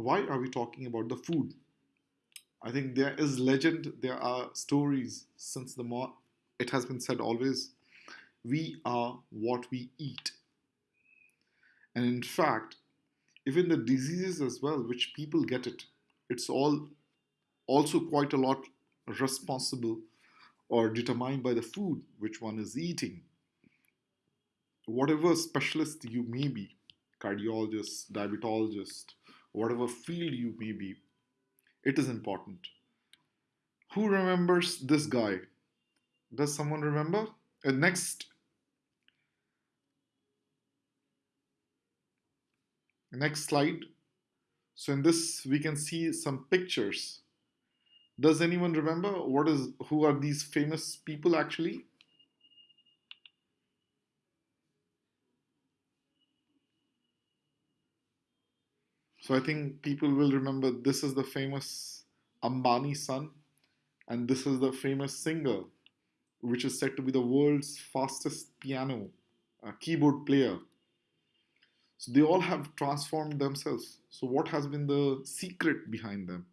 why are we talking about the food? I think there is legend, there are stories since the more it has been said always we are what we eat. And in fact, even the diseases as well, which people get it, it's all also quite a lot responsible or determined by the food which one is eating. Whatever specialist you may be, cardiologist, diabetologist, whatever field you may be, it is important. Who remembers this guy? Does someone remember? Uh, next. Next slide. So in this, we can see some pictures. Does anyone remember what is who are these famous people actually? So I think people will remember this is the famous Ambani son, and this is the famous singer, which is said to be the world's fastest piano uh, keyboard player. So they all have transformed themselves. So what has been the secret behind them?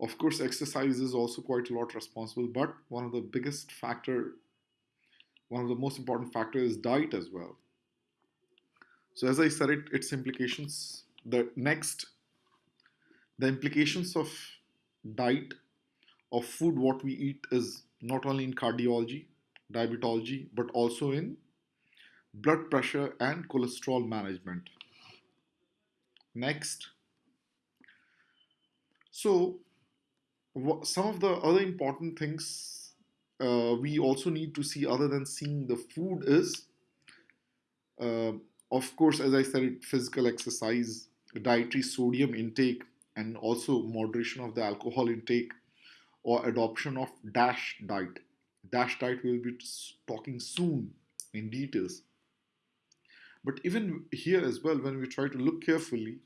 Of course, exercise is also quite a lot responsible, but one of the biggest factor, one of the most important factor is diet as well. So as I said it, its implications the next the implications of diet of food what we eat is not only in cardiology diabetology but also in blood pressure and cholesterol management. Next. So some of the other important things uh, we also need to see other than seeing the food is uh, of course as i said physical exercise dietary sodium intake and also moderation of the alcohol intake or adoption of DASH diet. DASH diet we'll be talking soon in details. But even here as well, when we try to look carefully,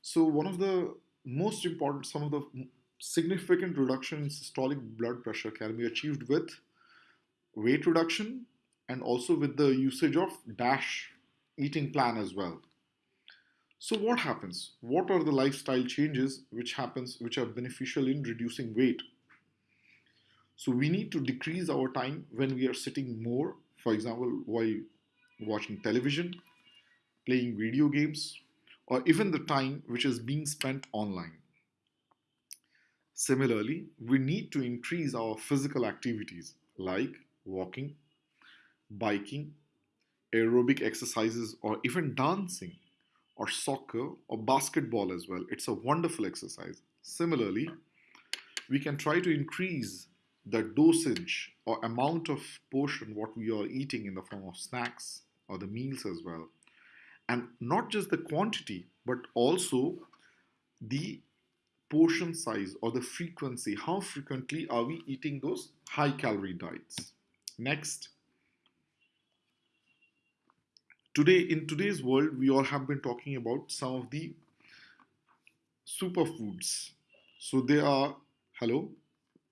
so one of the most important, some of the significant reduction in systolic blood pressure can be achieved with weight reduction and also with the usage of DASH eating plan as well. So what happens? What are the lifestyle changes which happens which are beneficial in reducing weight? So we need to decrease our time when we are sitting more, for example, while watching television, playing video games, or even the time which is being spent online. Similarly, we need to increase our physical activities like walking, biking, aerobic exercises, or even dancing or soccer or basketball as well. It's a wonderful exercise. Similarly, we can try to increase the dosage or amount of portion what we are eating in the form of snacks or the meals as well. And not just the quantity, but also the portion size or the frequency. How frequently are we eating those high calorie diets? Next. Today, in today's world, we all have been talking about some of the superfoods. So they are, hello,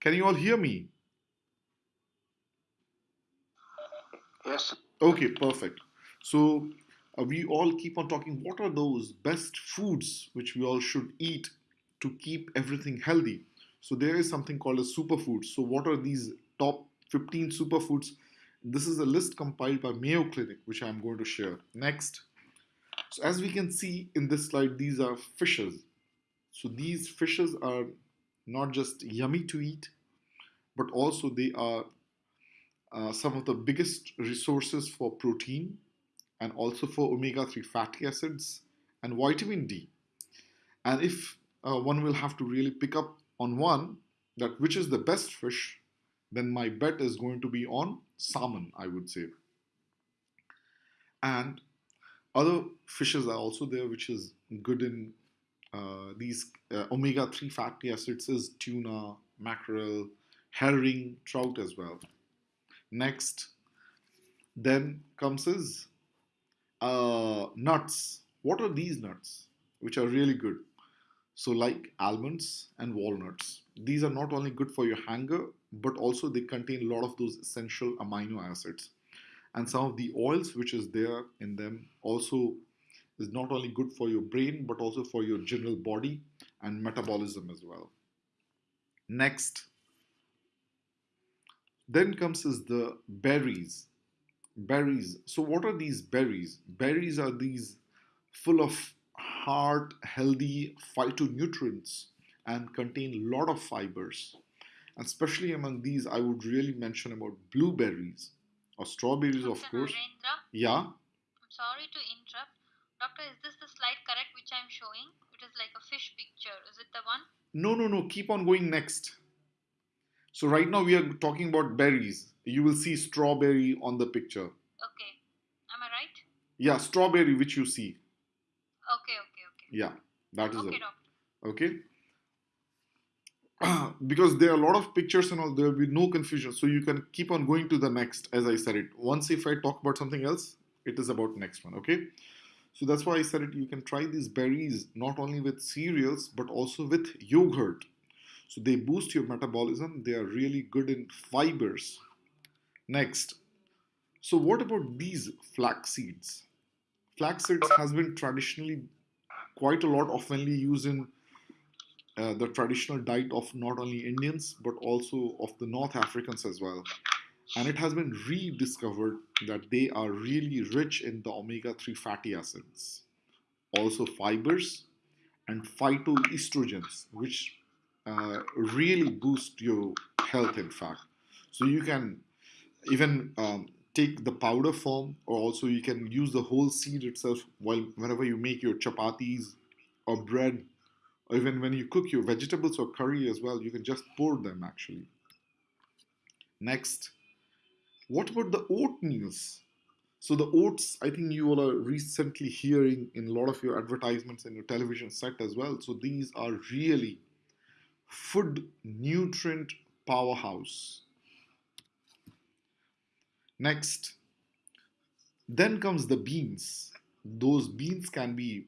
can you all hear me? Yes. Okay, perfect. So uh, we all keep on talking. What are those best foods which we all should eat to keep everything healthy? So there is something called a superfood. So what are these top 15 superfoods this is a list compiled by Mayo Clinic, which I'm going to share. Next. So as we can see in this slide, these are fishes. So these fishes are not just yummy to eat, but also they are uh, some of the biggest resources for protein and also for omega-3 fatty acids and vitamin D. And if uh, one will have to really pick up on one, that which is the best fish, then my bet is going to be on salmon, I would say. And other fishes are also there, which is good in uh, these uh, omega-3 fatty acids is tuna, mackerel, herring, trout as well. Next, then comes is uh, nuts. What are these nuts? Which are really good. So like almonds and walnuts. These are not only good for your hunger, but also they contain a lot of those essential amino acids. And some of the oils which is there in them also is not only good for your brain but also for your general body and metabolism as well. Next, then comes is the berries. Berries. So what are these berries? Berries are these full of heart healthy phytonutrients and contain a lot of fibers. And especially among these, I would really mention about blueberries or strawberries, of course. Narendra, Yeah, I'm sorry to interrupt. Doctor, is this the slide correct which I'm showing? It is like a fish picture. Is it the one? no, no, no, keep on going next. So, right now we are talking about berries. You will see strawberry on the picture. Okay. Am I right? Yeah, strawberry, which you see. Okay, okay, okay. Yeah, that is Okay, it. doctor. Okay. because there are a lot of pictures and all, there will be no confusion. So you can keep on going to the next, as I said it. Once if I talk about something else, it is about next one. Okay. So that's why I said it. You can try these berries not only with cereals but also with yogurt. So they boost your metabolism. They are really good in fibers. Next. So what about these flax seeds? Flax seeds has been traditionally quite a lot oftenly used in uh, the traditional diet of not only Indians but also of the North Africans as well. And it has been rediscovered that they are really rich in the omega 3 fatty acids, also fibers and phytoestrogens, which uh, really boost your health, in fact. So you can even um, take the powder form, or also you can use the whole seed itself while whenever you make your chapatis or bread or even when you cook your vegetables or curry as well, you can just pour them actually. Next, what about the oatmeals? So the oats, I think you all are recently hearing in a lot of your advertisements and your television set as well. So these are really food nutrient powerhouse. Next, then comes the beans. Those beans can be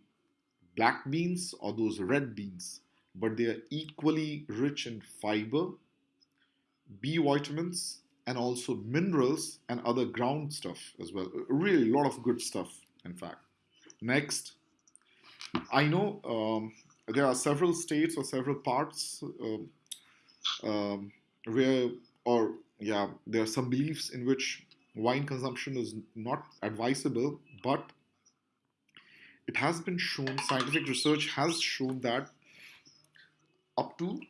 black beans or those red beans, but they are equally rich in fiber, B vitamins, and also minerals and other ground stuff as well. Really, a lot of good stuff, in fact. Next, I know um, there are several states or several parts um, um, where, or yeah, there are some beliefs in which wine consumption is not advisable, but it has been shown, scientific research has shown that up to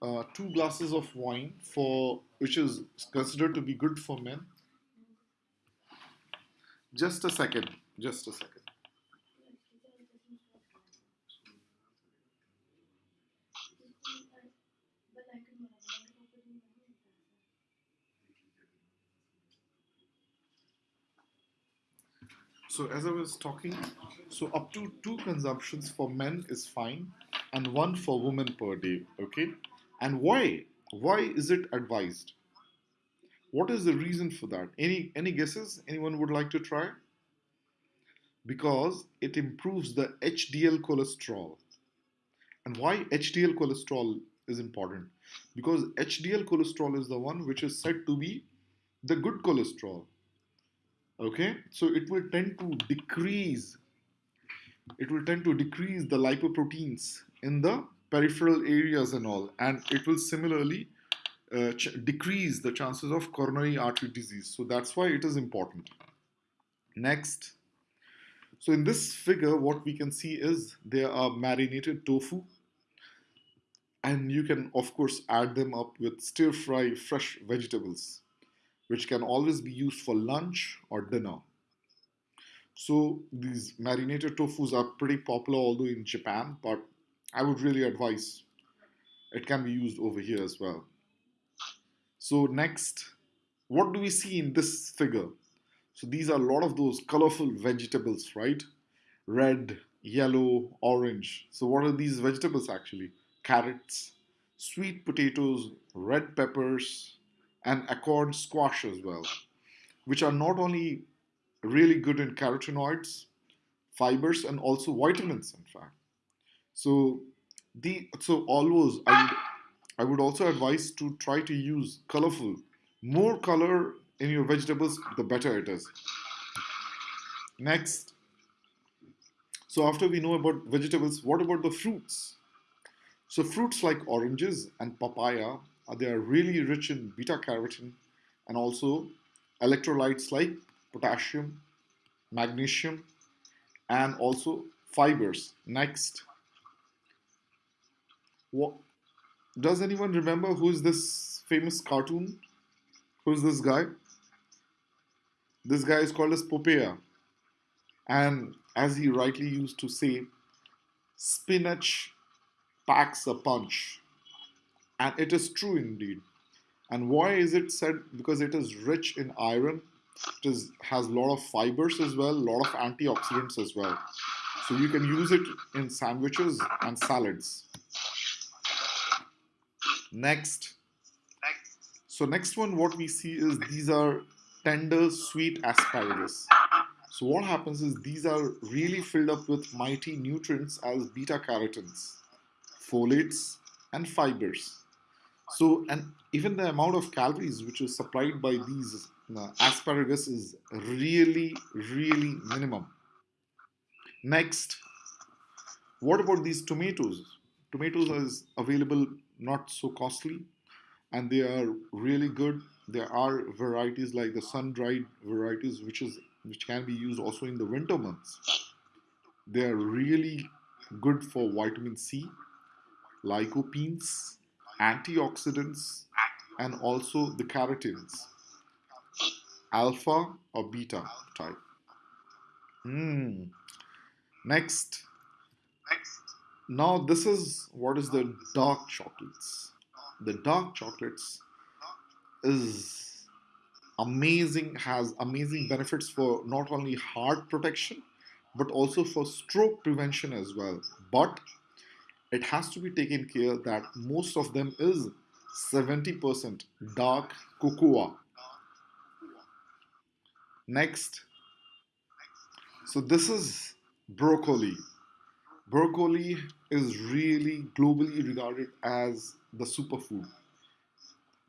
uh, two glasses of wine for which is considered to be good for men. Just a second, just a second. So as I was talking, so up to two consumptions for men is fine, and one for women per day. Okay, and why? Why is it advised? What is the reason for that? Any any guesses? Anyone would like to try? Because it improves the HDL cholesterol. And why HDL cholesterol is important? Because HDL cholesterol is the one which is said to be the good cholesterol. Okay, so it will tend to decrease. It will tend to decrease the lipoproteins in the peripheral areas and all, and it will similarly uh, decrease the chances of coronary artery disease. So that's why it is important. Next, so in this figure, what we can see is there are marinated tofu, and you can of course add them up with stir fry fresh vegetables, which can always be used for lunch or dinner. So these marinated tofus are pretty popular, although in Japan, but I would really advise it can be used over here as well. So next, what do we see in this figure? So these are a lot of those colorful vegetables, right? Red, yellow, orange. So what are these vegetables actually? Carrots, sweet potatoes, red peppers, and acorn squash as well, which are not only really good in carotenoids, fibers, and also vitamins, in fact. So the so always I would I would also advise to try to use colorful, more color in your vegetables, the better it is. Next, So after we know about vegetables, what about the fruits? So fruits like oranges and papaya, Uh, they are really rich in beta carotene and also electrolytes like potassium, magnesium, and also fibers. Next, what does anyone remember who is this famous cartoon? Who's this guy? This guy is called as Popeye. And as he rightly used to say, spinach packs a punch. And it is true indeed. And why is it said? Because it is rich in iron. It is, has a lot of fibers as well, a lot of antioxidants as well. So you can use it in sandwiches and salads. Next. So next one, what we see is these are tender, sweet asparagus. So what happens is these are really filled up with mighty nutrients as beta carotenes, folates, and fibers. So and even the amount of calories which is supplied by these uh, asparagus is really, really minimum. Next, what about these tomatoes? Tomatoes is available not so costly and they are really good there are varieties like the sun-dried varieties which is which can be used also in the winter months they are really good for vitamin c lycopenes antioxidants and also the carotenes alpha or beta type Hmm. next now this is what is the dark chocolates. The dark chocolates is amazing, has amazing benefits for not only heart protection but also for stroke prevention as well. But it has to be taken care that most of them is 70% dark cocoa. Next, so this is broccoli. Broccoli is really globally regarded as the superfood.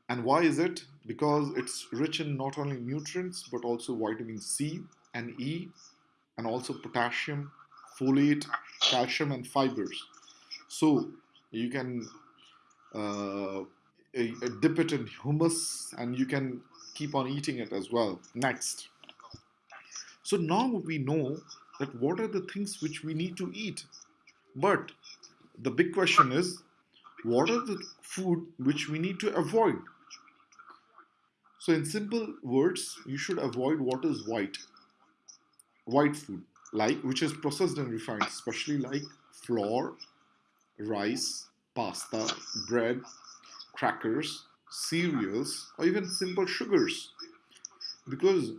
And why is it? Because it's rich in not only nutrients but also vitamin C and E, and also potassium, folate, calcium, and fibers. So you can uh, dip it in hummus and you can keep on eating it as well. Next. So now we know that what are the things which we need to eat but the big question is what are the food which we need to avoid? So, in simple words, you should avoid what is white. White food, like which is processed and refined, especially like flour, rice, pasta, bread, crackers, cereals, or even simple sugars. Because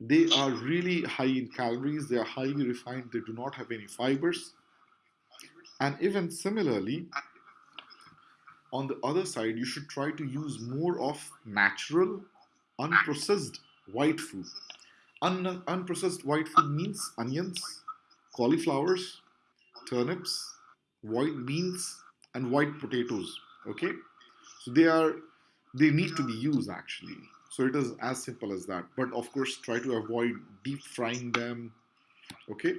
they are really high in calories, they are highly refined, they do not have any fibers, and even similarly, on the other side, you should try to use more of natural, unprocessed white food. Un- unprocessed white food means onions, cauliflowers, turnips, white beans, and white potatoes. Okay, so they are they need to be used actually. So it is as simple as that. But of course, try to avoid deep frying them. Okay.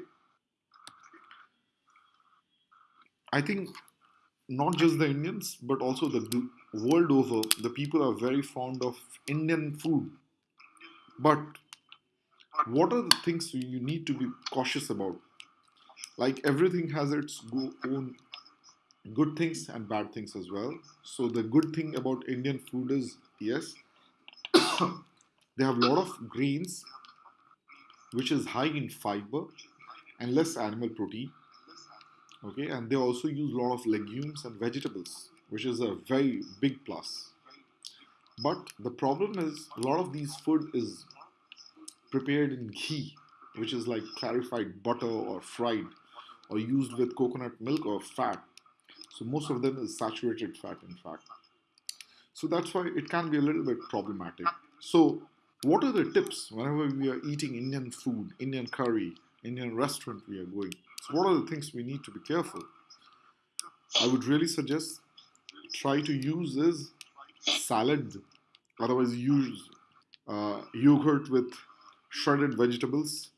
I think not just the Indians, but also the world over, the people are very fond of Indian food. But what are the things you need to be cautious about? Like everything has its own good things and bad things as well. So the good thing about Indian food is yes, they have a lot of greens which is high in fiber and less animal protein okay? And they also use a lot of legumes and vegetables which is a very big plus. But the problem is a lot of these food is prepared in ghee which is like clarified butter or fried or used with coconut milk or fat. So most of them is saturated fat in fact. So that's why it can be a little bit problematic. So what are the tips whenever we are eating indian food indian curry indian restaurant we are going? So, what are the things we need to be careful? I would really suggest try to use is salad, otherwise use uh, yogurt with shredded vegetables,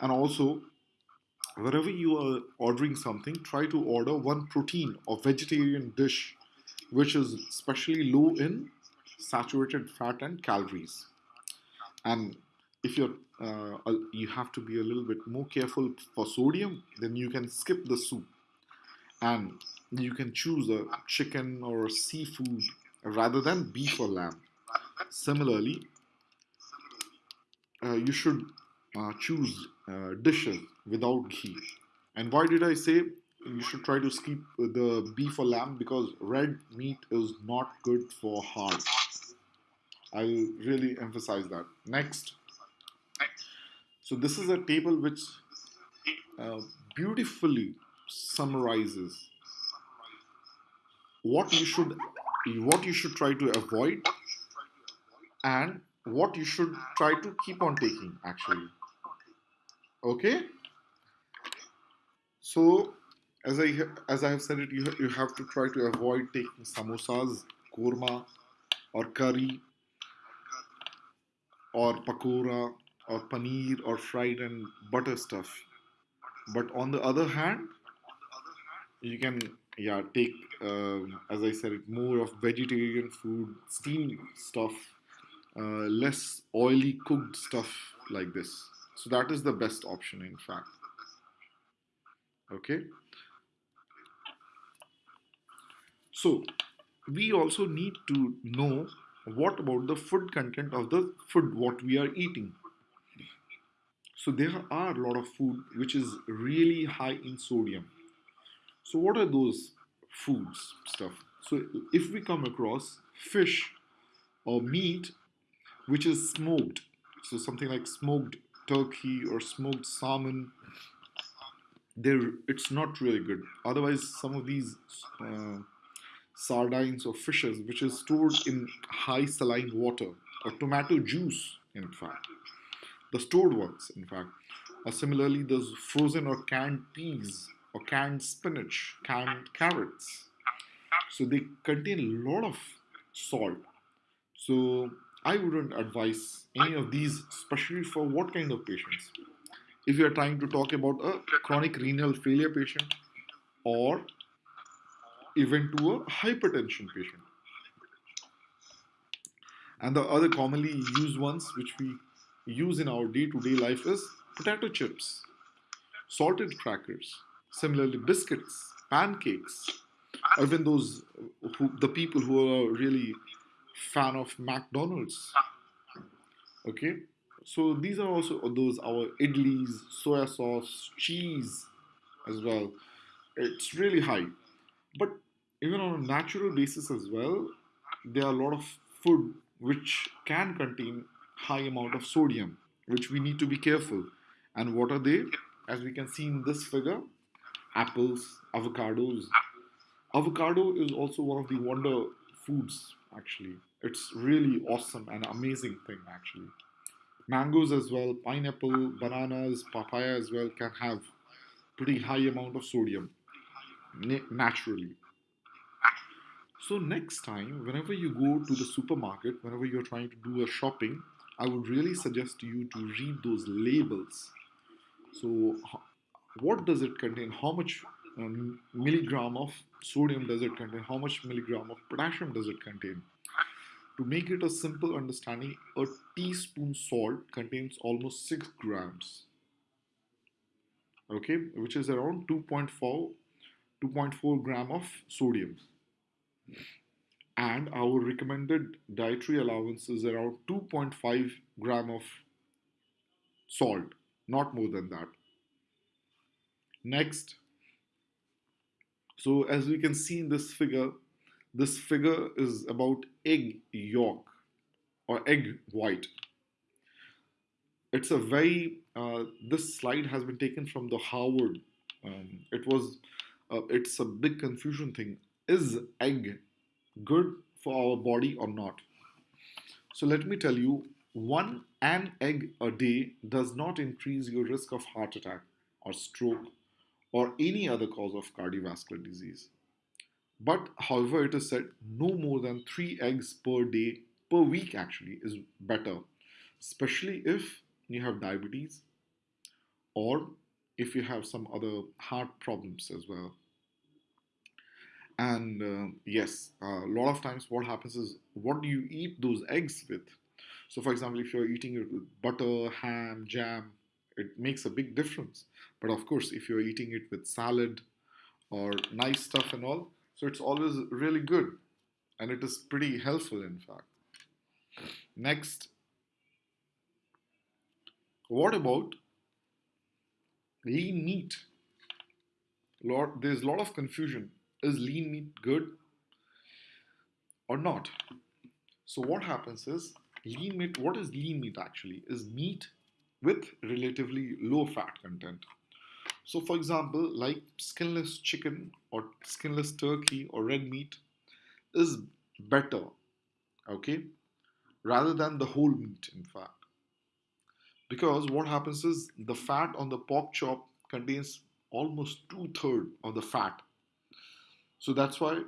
and also wherever you are ordering something, try to order one protein or vegetarian dish which is especially low in saturated fat and calories. And if you're uh, uh, you have to be a little bit more careful for sodium, then you can skip the soup and you can choose a chicken or a seafood rather than beef or lamb. Similarly, uh, you should uh, choose uh, dishes without ghee. And why did I say you should try to skip the beef or lamb? Because red meat is not good for heart. I'll really emphasize that. Next, so this is a table which uh, beautifully summarizes what you should what you should try to avoid and what you should try to keep on taking actually okay so as i as i have said it you, you have to try to avoid taking samosas korma or curry or pakora or paneer or fried and butter stuff. But on the other hand you can yeah take um, as i said it more of vegetarian food steamed stuff uh, less oily cooked stuff like this. So that is the best option in fact okay. So we also need to know what about the food content of the food what we are eating. So there are a lot of food which is really high in sodium. So what are those foods stuff? So if we come across fish or meat which is smoked so something like smoked turkey or smoked salmon it's not really good. Otherwise some of these uh, sardines or fishes which is stored in high saline water or tomato juice in fact the stored ones in fact or similarly those frozen or canned peas or canned spinach canned carrots. So they contain a lot of salt. So i wouldn't advise any of these especially for what kind of patients if you are trying to talk about a chronic renal failure patient or even to a hypertension patient. And the other commonly used ones which we use in our day to day life is potato chips, salted crackers, similarly biscuits, pancakes, even those who, the people who are really fan of McDonald's. Okay, so these are also those our idlis, soya sauce, cheese as well. It's really high, but even on a natural basis as well, there are a lot of food which can contain high amount of sodium, which we need to be careful. And what are they? As we can see in this figure, apples, avocados. Avocado is also one of the wonder foods. Actually, it's really awesome and amazing thing. Actually, mangoes as well, pineapple, bananas, papaya as well can have pretty high amount of sodium naturally so next time, whenever you go to the supermarket, whenever you're trying to do a shopping, I would really suggest you to read those labels. So what does it contain? How much um, milligram of sodium does it contain? How much milligram of potassium does it contain? To make it a simple understanding, a teaspoon salt contains almost 6 grams. Okay, which is around 2.4 2.4 gram of sodium. And our recommended dietary allowance is around 2.5 gram of salt not more than that. Next. So as we can see in this figure this figure is about egg yolk or egg white it's a very uh, this slide has been taken from the harvard um, it was uh, it's a big confusion thing is egg good for our body or not? So let me tell you, one an egg a day does not increase your risk of heart attack or stroke or any other cause of cardiovascular disease. But however, it is said no more than three eggs per day, per week actually, is better, especially if you have diabetes or if you have some other heart problems as well. And uh, yes, a lot of times what happens is what do you eat those eggs with? So, for example, if you're eating it with butter, ham, jam, it makes a big difference. But of course, if you're eating it with salad or nice stuff and all, so it's always really good and it is pretty helpful, in fact. Next, what about lean meat? There's a lot of confusion. Is lean meat good or not? So what happens is lean meat. What is lean meat actually? Is meat with relatively low fat content. So, for example, like skinless chicken or skinless turkey or red meat is better, okay, rather than the whole meat, in fact. Because what happens is the fat on the pork chop contains almost two thirds of the fat. So that's why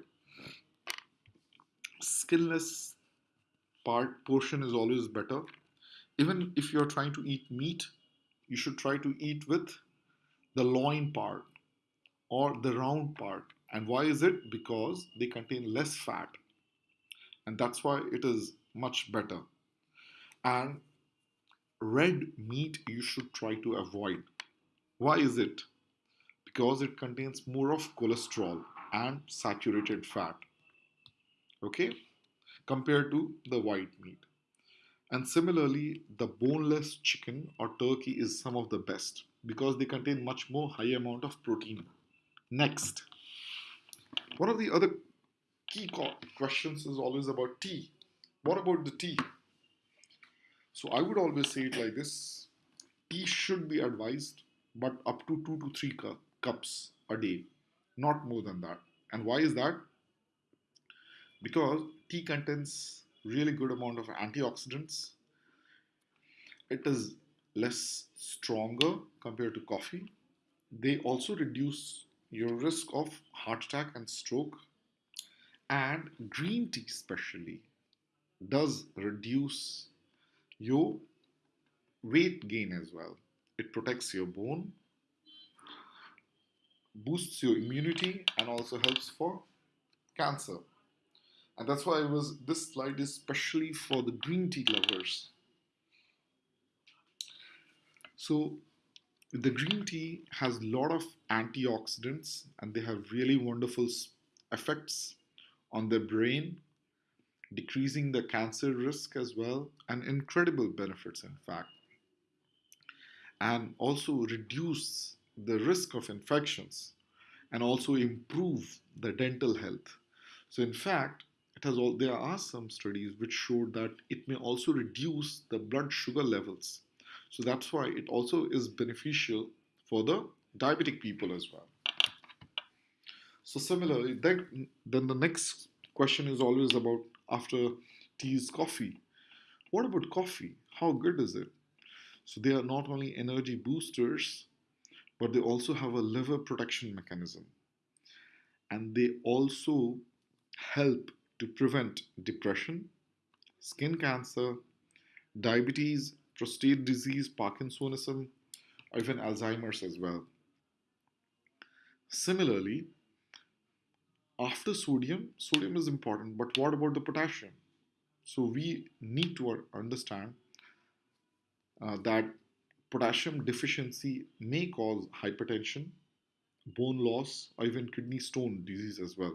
skinless part portion is always better. Even if you're trying to eat meat, you should try to eat with the loin part or the round part. And why is it? Because they contain less fat. And that's why it is much better. And red meat you should try to avoid. Why is it? Because it contains more of cholesterol and saturated fat. Okay? Compared to the white meat. And similarly, the boneless chicken or turkey is some of the best because they contain much more high amount of protein. Next, one of the other key questions is always about tea. What about the tea? So I would always say it like this: tea should be advised, but up to two to three cu- cups a day, not more than that. And why is that? Because tea contains really good amount of antioxidants. It is less stronger compared to coffee. They also reduce your risk of heart attack and stroke. And green tea, especially, does reduce your weight gain as well. It protects your bone, boosts your immunity, and also helps for cancer. And that's why I was this slide is especially for the green tea lovers. So the green tea has a lot of antioxidants and they have really wonderful effects on the brain, decreasing the cancer risk as well, and incredible benefits, in fact. And also reduce the risk of infections and also improve the dental health. So, in fact, it has all there are some studies which showed that it may also reduce the blood sugar levels so that's why it also is beneficial for the diabetic people as well. So similarly, then, then the next question is always about after tea is coffee. What about coffee? How good is it? So they are not only energy boosters, but they also have a liver protection mechanism. And they also help to prevent depression, skin cancer, diabetes, prostate disease, Parkinsonism, or even Alzheimer's as well. Similarly, after sodium, sodium is important, but what about the potassium? So we need to understand uh, that potassium deficiency may cause hypertension, bone loss, or even kidney stone disease as well.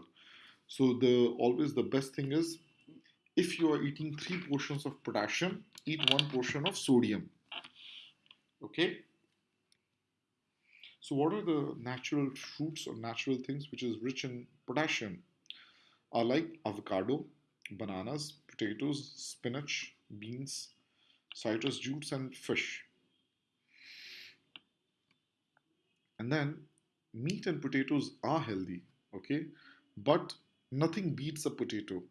So the always the best thing is if you are eating three portions of potassium, eat one portion of sodium. Okay. So, what are the natural fruits or natural things which is rich in potassium? Are like avocado, bananas, potatoes, spinach, beans, citrus juice, and fish. And then meat and potatoes are healthy, okay, but nothing beats a potato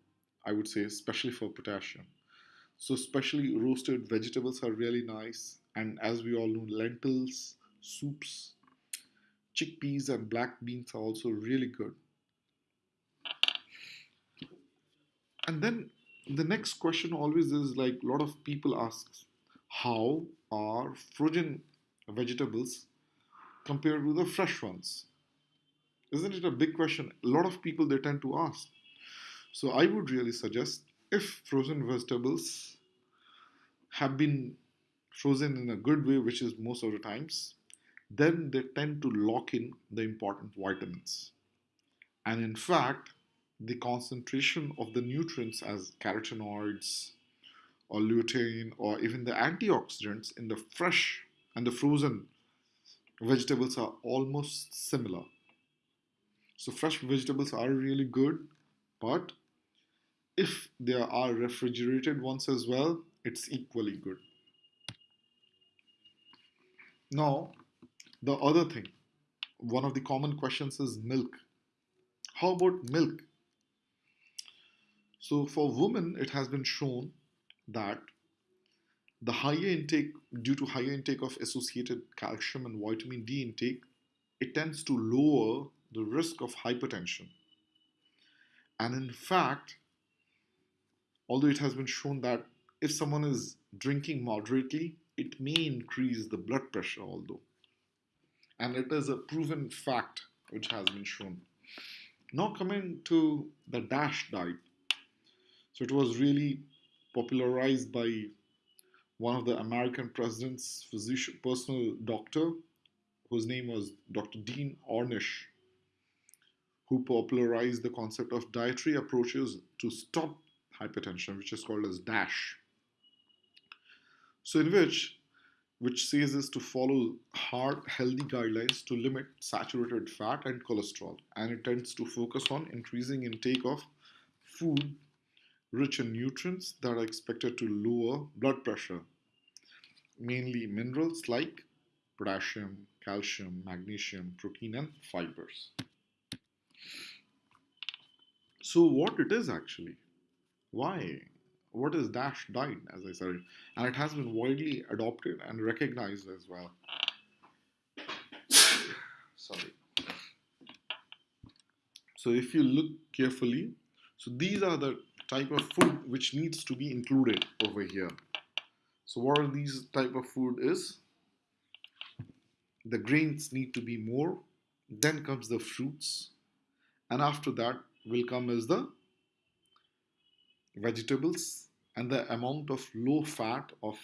I would say, especially for potassium. So, especially roasted vegetables are really nice. And as we all know, lentils, soups, chickpeas, and black beans are also really good. And then the next question always is like a lot of people ask, how are frozen vegetables compared to the fresh ones? Isn't it a big question? A lot of people they tend to ask. So I would really suggest if frozen vegetables have been frozen in a good way, which is most of the times, then they tend to lock in the important vitamins. And in fact, the concentration of the nutrients as carotenoids or lutein or even the antioxidants in the fresh and the frozen vegetables are almost similar. So fresh vegetables are really good, but if there are refrigerated ones as well, it's equally good. Now, the other thing, one of the common questions is milk. How about milk? So, for women, it has been shown that the higher intake, due to higher intake of associated calcium and vitamin D intake, it tends to lower the risk of hypertension. And in fact, although it has been shown that if someone is drinking moderately, it may increase the blood pressure, although. And it is a proven fact which has been shown. Now, coming to the DASH diet. So, it was really popularized by one of the American president's physician, personal doctor, whose name was Dr. Dean Ornish, who popularized the concept of dietary approaches to stop hypertension, which is called as DASH. So, in which which says is to follow hard, healthy guidelines to limit saturated fat and cholesterol, and it tends to focus on increasing intake of food rich in nutrients that are expected to lower blood pressure, mainly minerals like potassium, calcium, magnesium, protein, and fibers. So, what it is actually? Why? What is Dash diet, as I said? And it has been widely adopted and recognized as well. Sorry. So, if you look carefully, so these are the type of food which needs to be included over here. So, what are these type of food is? The grains need to be more. Then comes the fruits, and after that will come as the vegetables and the amount of low fat of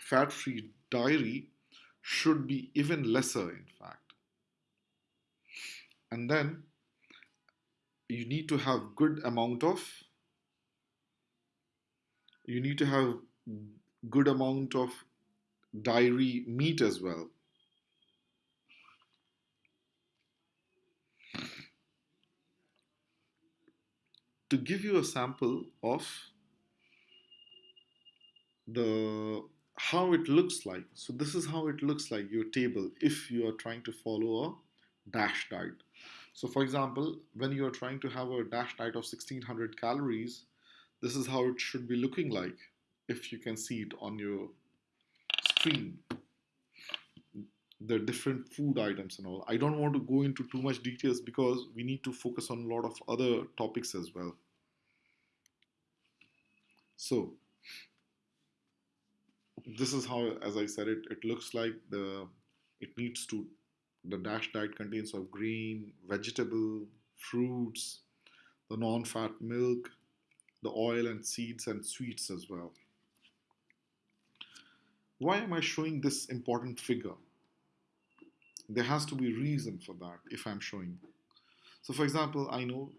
fat free dairy should be even lesser in fact. And then you need to have good amount of you need to have good amount of dairy meat as well to give you a sample of the how it looks like. So this is how it looks like your table if you are trying to follow a dash diet. So for example when you are trying to have a dash diet of 1600 calories this is how it should be looking like if you can see it on your screen the different food items and all. I don't want to go into too much details because we need to focus on a lot of other topics as well. So this is how as i said it it looks like the it needs to the dash diet contains of green vegetable fruits the non-fat milk the oil and seeds and sweets as well. Why am i showing this important figure there has to be reason for that if i'm showing. So for example i know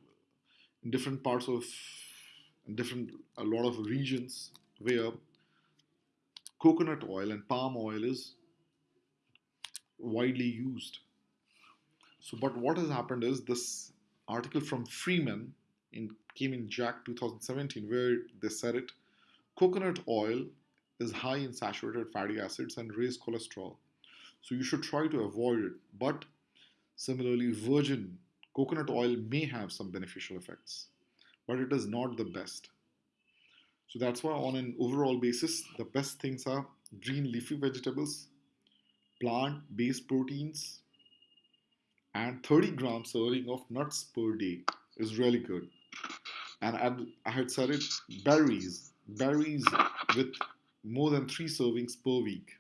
in different parts of different a lot of regions where coconut oil and palm oil is widely used. So but what has happened is this article from freeman in came in JACC 2017 where they said it coconut oil is high in saturated fatty acids and raise cholesterol so you should try to avoid it. But similarly, virgin coconut oil may have some beneficial effects, but it is not the best. So that's why, on an overall basis, the best things are green leafy vegetables, plant based proteins, and 30 grams serving of nuts per day is really good. And I had said it berries, berries with more than three servings per week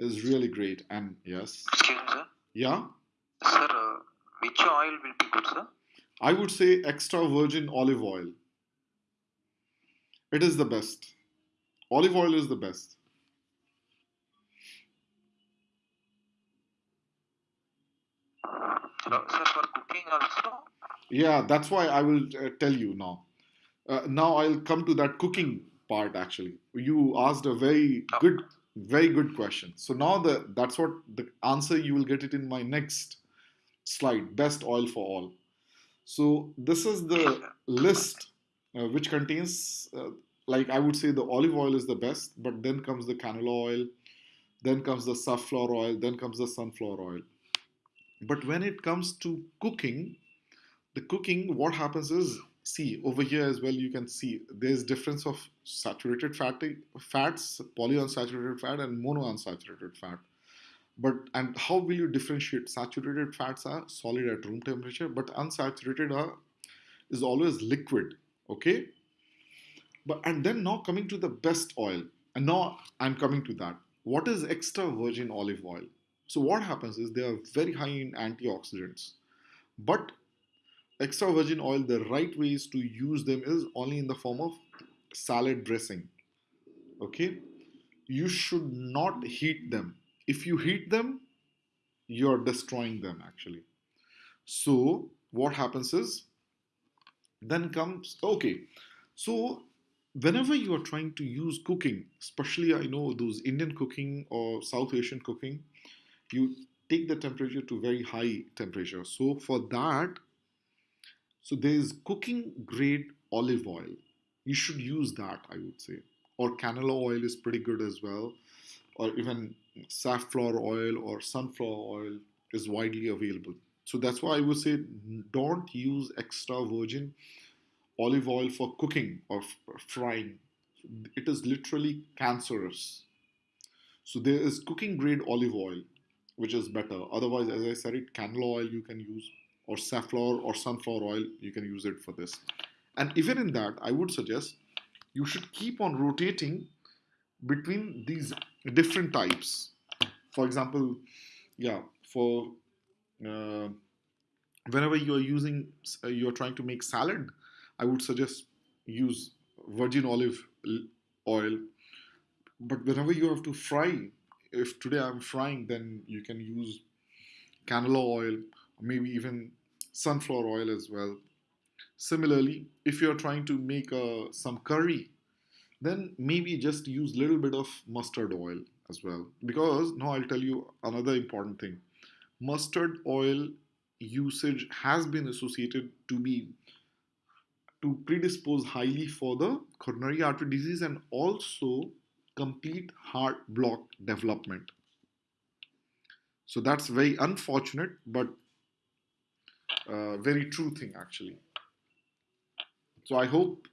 is really great. And yes. Excuse me, sir. Yeah, Sir, uh, which oil will be good, sir? I would say extra virgin olive oil. It is the best. Olive oil is the best. Sir, for cooking also? Yeah, that's why I will uh, tell you now. Uh, now I'll come to that cooking part actually. You asked a very Oh, good, very good question. So now the that's what the answer you will get it in my next slide. Best oil for all. So this is the list uh, which contains, uh, like I would say, the olive oil is the best, but then comes the canola oil, then comes the safflower oil, then comes the sunflower oil. But when it comes to cooking, the cooking, what happens is, see over here as well, you can see there's difference of saturated fatty fats, polyunsaturated fat, and monounsaturated fat. But and how will you differentiate? Saturated fats are solid at room temperature, but unsaturated are is always liquid. Okay, but and then now coming to the best oil, and now I'm coming to that. What is extra virgin olive oil? So what happens is they are very high in antioxidants, but extra virgin oil, the right ways to use them is only in the form of salad dressing. Okay, you should not heat them. If you heat them, you're destroying them actually. So what happens is then comes okay. So whenever you are trying to use cooking, especially I know those Indian cooking or South Asian cooking, you take the temperature to very high temperature. So for that, so there is cooking grade olive oil. You should use that, I would say. Or canola oil is pretty good as well. Or even safflower oil or sunflower oil is widely available. So that's why I would say don't use extra virgin olive oil for cooking or frying. It is literally cancerous. So there is cooking grade olive oil, which is better. Otherwise, as I said, it canola oil you can use, or safflower or sunflower oil you can use it for this. And even in that, I would suggest you should keep on rotating between these different types. For example, yeah, for uh, whenever you are using, uh, you are trying to make salad, I would suggest use virgin olive oil. But whenever you have to fry, if today I'm frying, then you can use canola oil, maybe even sunflower oil as well. Similarly, if you're trying to make uh, some curry, then maybe just use a little bit of mustard oil as well. Because now I'll tell you another important thing. Mustard oil usage has been associated to be to predispose highly for the coronary artery disease and also complete heart block development. So that's very unfortunate, but uh, very true thing actually. So I hope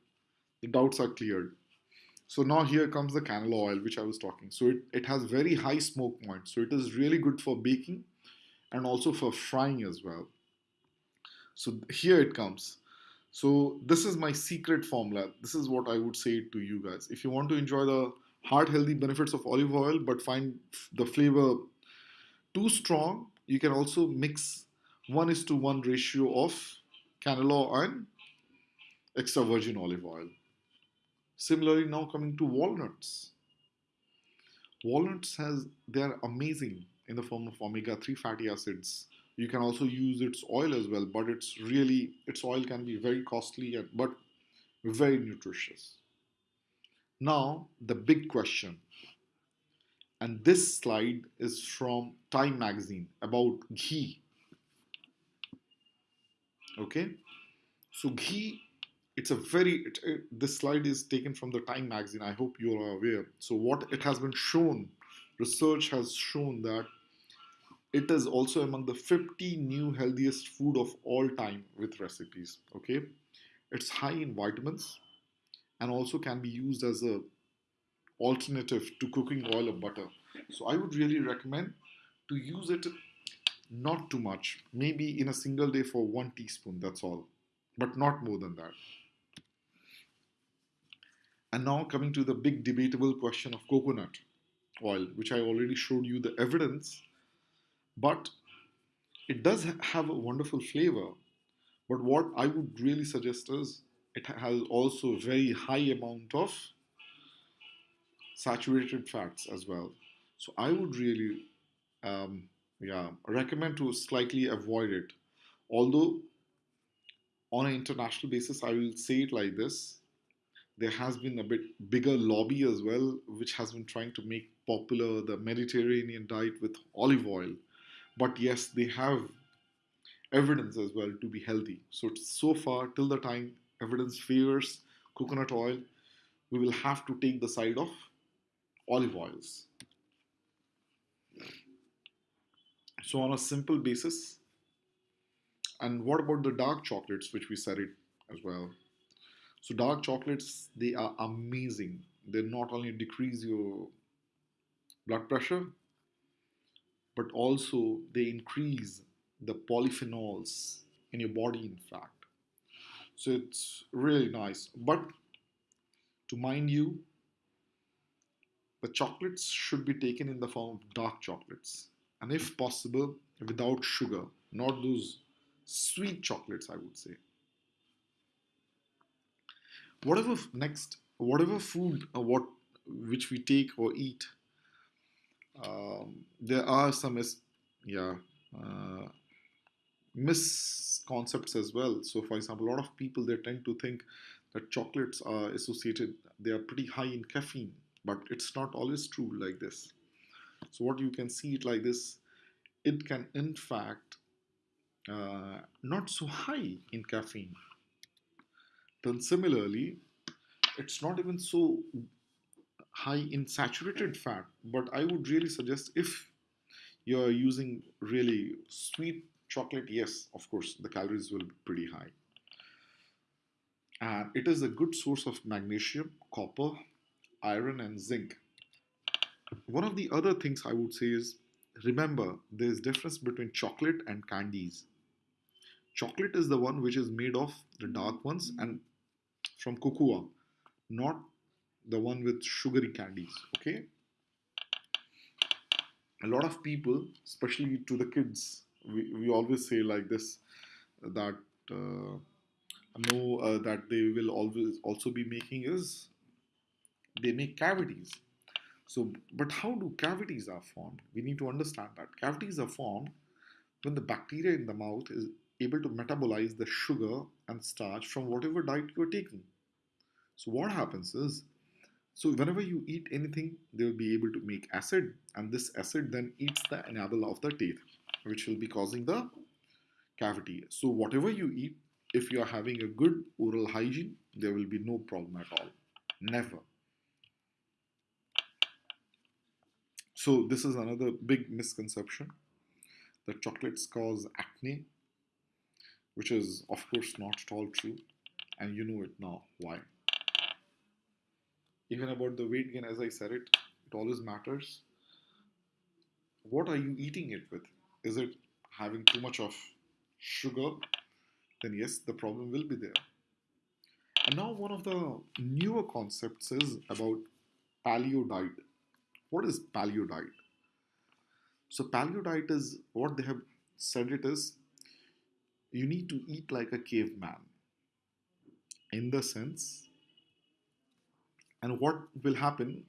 the doubts are cleared. So now here comes the canola oil, which I was talking. So it, it has very high smoke point. So it is really good for baking and also for frying as well. So here it comes. So this is my secret formula. This is what I would say to you guys. If you want to enjoy the heart healthy benefits of olive oil but find the flavor too strong, you can also mix 1 is to 1 ratio of canola and extra virgin olive oil. Similarly, now coming to walnuts. Walnuts has they are amazing in the form of omega-3 fatty acids. You can also use its oil as well, but it's really its oil can be very costly and but very nutritious. Now, the big question, and this slide is from Time magazine about ghee. Okay, so ghee it's a very it, it, this slide is taken from the time magazine. I hope you are aware. So what it has been shown research has shown that it is also among the 50 new healthiest food of all time with recipes okay? It's high in vitamins and also can be used as a alternative to cooking oil or butter. So i would really recommend to use it not too much maybe in a single day for one teaspoon that's all but not more than that And now coming to the big debatable question of coconut oil, which I already showed you the evidence. But It does have a wonderful flavor, but what I would really suggest is it has also a very high amount of saturated fats as well. So I would really, um, yeah, recommend to slightly avoid it. Although on an international basis, I will say it like this: there has been a bit bigger lobby as well, which has been trying to make popular the Mediterranean diet with olive oil. But yes, they have evidence as well to be healthy. So so far, till the time evidence favors coconut oil, we will have to take the side of olive oils. So on a simple basis, and what about the dark chocolates, which we said it as well? So dark chocolates, they are amazing. They not only decrease your blood pressure, but also they increase the polyphenols in your body, in fact. So it's really nice. But to mind you, the chocolates should be taken in the form of dark chocolates, and if possible, without sugar, not those sweet chocolates, I would say. Whatever next, whatever food or what which we take or eat, um, there are some mis- yeah uh, misconcepts as well. So, for example, a lot of people they tend to think that chocolates are associated; they are pretty high in caffeine, but it's not always true like this. So, what you can see it like this, it can in fact uh, not so high in caffeine. Then similarly, it's not even so high in saturated fat. But I would really suggest if you're using really sweet chocolate, yes, of course, the calories will be pretty high. And it is a good source of magnesium, copper, iron, and zinc. One of the other things I would say is remember there's difference between chocolate and candies. Chocolate is the one which is made of the dark ones and from cocoa, not the one with sugary candies. Okay, a lot of people, especially to the kids, we, we always say like this that uh, no uh, that they will always also be making is they make cavities. So, but how do cavities are formed? We need to understand that cavities are formed when the bacteria in the mouth is able to metabolize the sugar and starch from whatever diet you are taking. So what happens is, so whenever you eat anything, they will be able to make acid, and this acid then eats the enamel of the teeth, which will be causing the cavity. So whatever you eat, if you are having a good oral hygiene, there will be no problem at all. Never. So this is another big misconception that chocolates cause acne, which is of course not at all true, and you know it now. Why? Even about the weight gain, as I said it, it always matters. What are you eating it with? Is it having too much of sugar? Then yes, the problem will be there. And now one of the newer concepts is about paleo diet. What is paleo diet? So paleo diet is what they have said it is you need to eat like a caveman in the sense and what will happen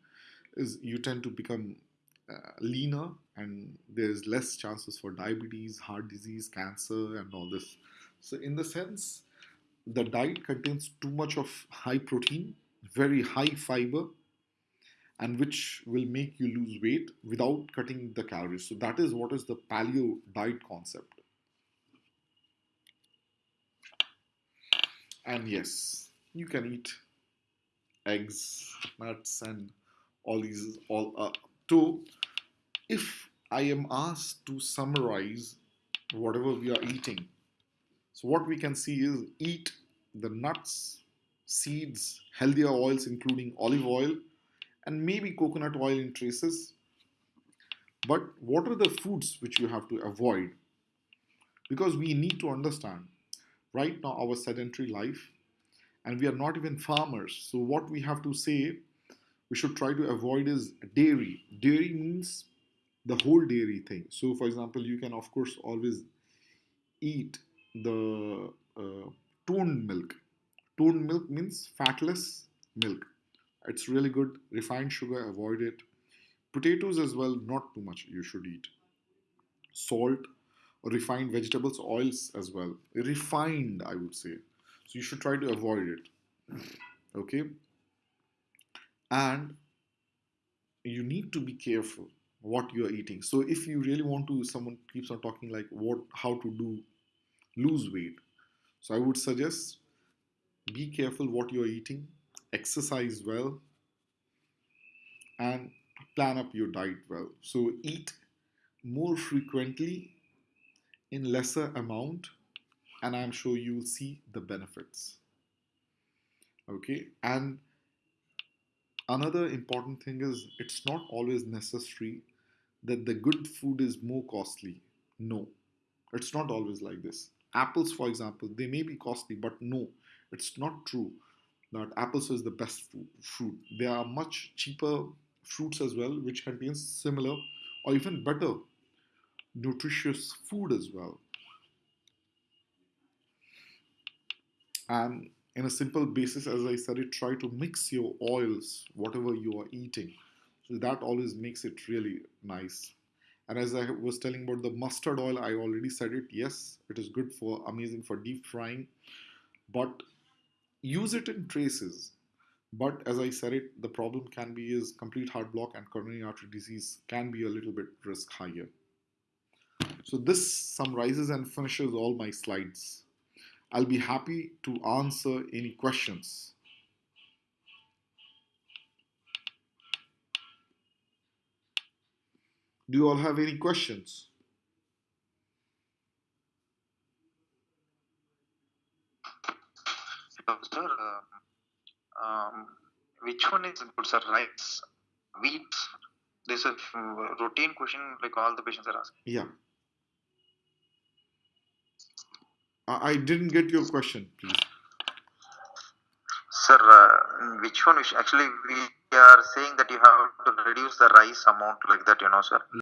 is you tend to become uh, leaner and there's less chances for diabetes heart disease cancer and all this so in the sense the diet contains too much of high protein very high fiber and which will make you lose weight without cutting the calories. So that is what is the paleo diet concept. And yes you can eat eggs, nuts, and all these all uh, to if I am asked to summarize whatever we are eating, so what we can see is eat the nuts, seeds, healthier oils including olive oil and maybe coconut oil in traces. But what are the foods which you have to avoid? Because we need to understand right now our sedentary life and we are not even farmers. So what we have to say we should try to avoid is dairy. Dairy means the whole dairy thing. So for example, you can of course always eat the uh, toned milk. Toned milk means fatless milk. It's really good. Refined sugar, avoid it. Potatoes as well, not too much you should eat. Salt, refined vegetables, oils as well. Refined, I would say. So you should try to avoid it. Okay? And you need to be careful what you are eating. So if you really want to, someone keeps on talking like what, how to do lose weight. So I would suggest be careful what you're eating, exercise well, and plan up your diet well. So eat more frequently in lesser amount, and I'm sure you'll see the benefits. Okay, and another important thing is it's not always necessary that the good food is more costly. No, it's not always like this. Apples, for example, they may be costly, but no, it's not true that apples is the best fruit. There are much cheaper fruits as well, which contains similar or even better nutritious food as well. And in a simple basis, as I said it, try to mix your oils, whatever you are eating. So that always makes it really nice. And as I was telling about the mustard oil, I already said it. Yes, it is good for amazing for deep frying, but use it in traces. But as I said it, the problem can be is complete heart block and coronary artery disease can be a little bit risk higher. So this summarizes and finishes all my slides. I'll be happy to answer any questions. Do you all have any questions? Sir, uh, um, which one is good, sir? Rice, wheat? This is a routine question like all the patients are asking. Yeah. I didn't get your question, please. Sir, uh, which one? Which actually, we are saying that you have to reduce the rice amount like that, you know, sir.